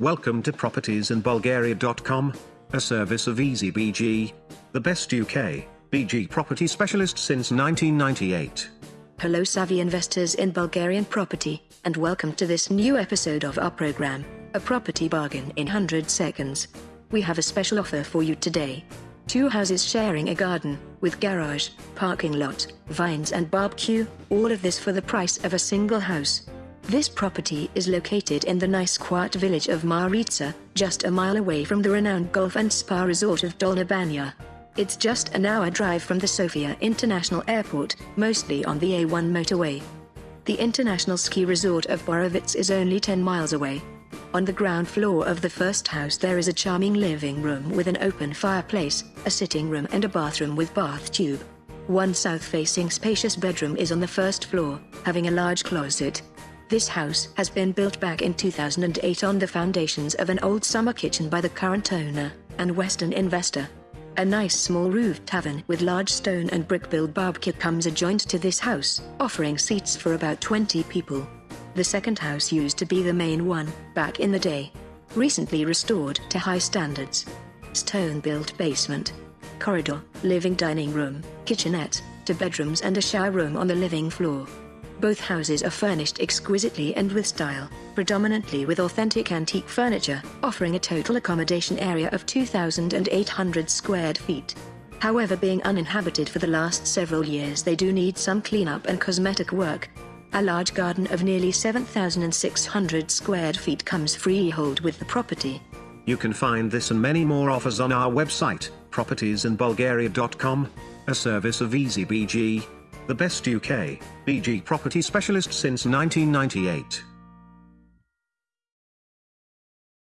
Welcome to propertiesinbulgaria.com, a service of EasyBG, the best UK, BG property specialist since 1998. Hello, savvy investors in Bulgarian property, and welcome to this new episode of our program, A Property Bargain in 100 Seconds. We have a special offer for you today. Two houses sharing a garden, with garage, parking lot, vines and barbecue, all of this for the price of a single house. This property is located in the nice quiet village of Maritsa, just a mile away from the renowned golf and spa resort of Dolna Banya. It's just an hour drive from the Sofia International Airport, mostly on the A1 motorway. The international ski resort of Borovets is only 10 miles away. On the ground floor of the first house there is a charming living room with an open fireplace, a sitting room and a bathroom with bath tube. One south-facing spacious bedroom is on the first floor, having a large closet, this house has been built back in 2008 on the foundations of an old summer kitchen by the current owner and Western investor. A nice small roof tavern with large stone and brick-built barbecue comes adjoined to this house, offering seats for about 20 people. The second house used to be the main one, back in the day. Recently restored to high standards. Stone-built basement. Corridor, living dining room, kitchenette, two bedrooms and a shower room on the living floor. Both houses are furnished exquisitely and with style, predominantly with authentic antique furniture, offering a total accommodation area of 2,800 square feet. However being uninhabited for the last several years they do need some cleanup and cosmetic work. A large garden of nearly 7,600 square feet comes freehold with the property. You can find this and many more offers on our website, propertiesinbulgaria.com, a service of EasyBG the best UK, BG property specialist since 1998.